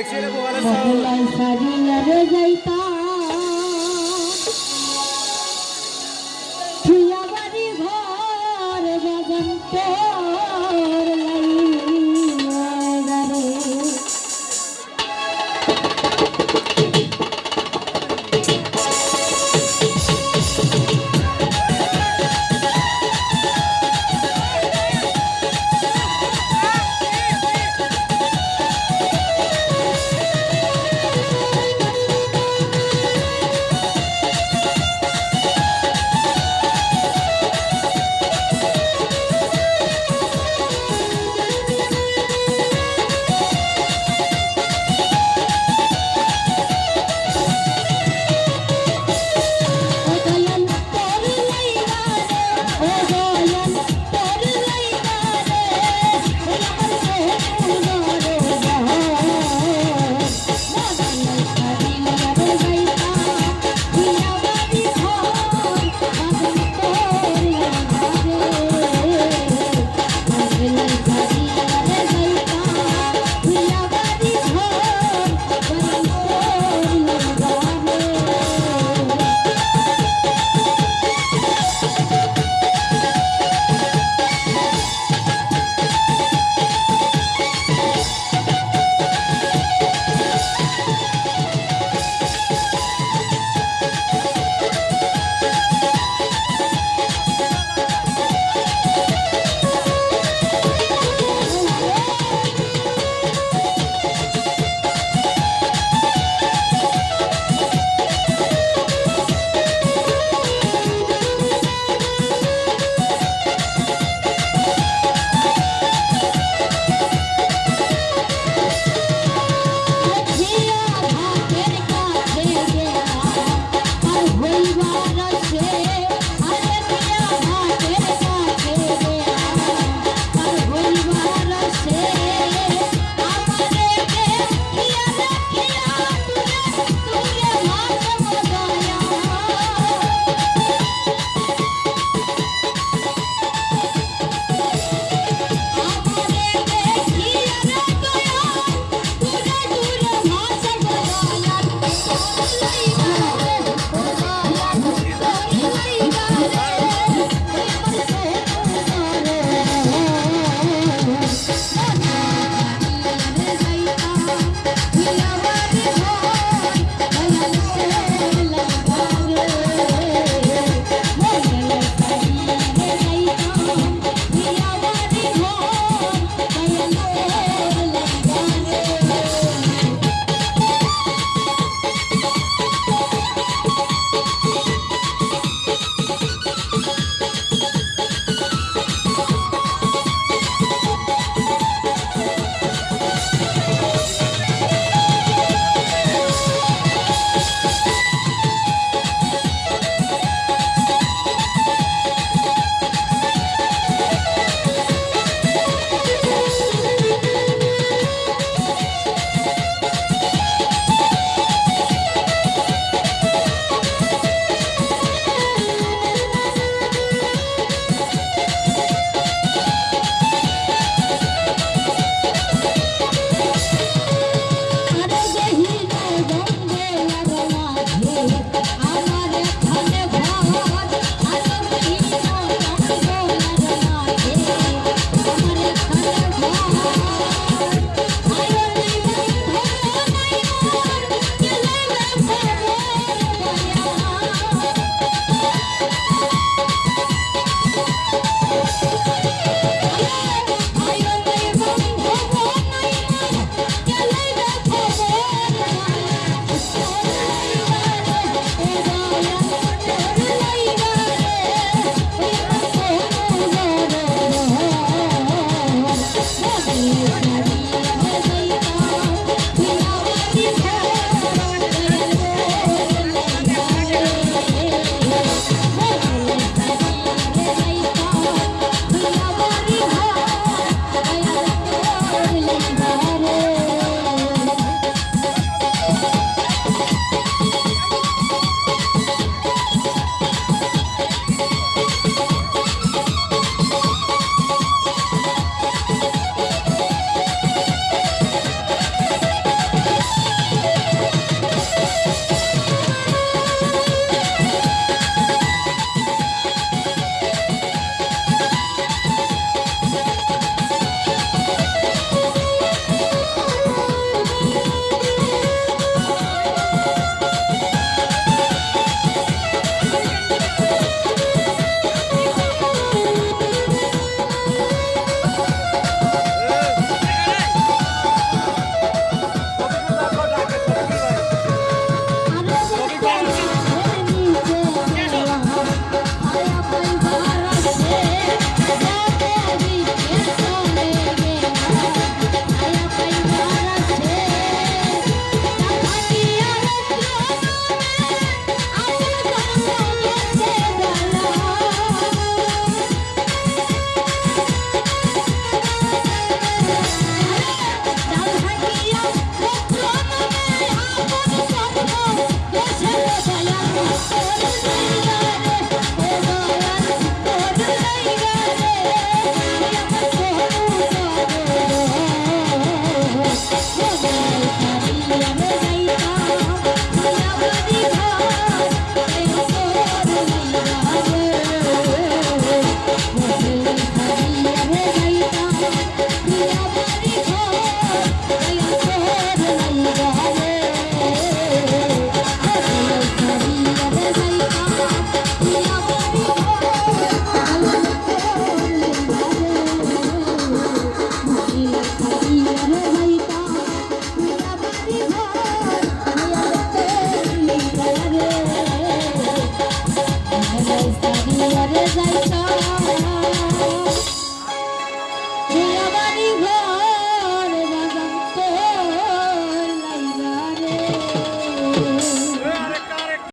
মহলাই সারিয়া রে যাইতা বাড়ি ঘর বাগান Thank you.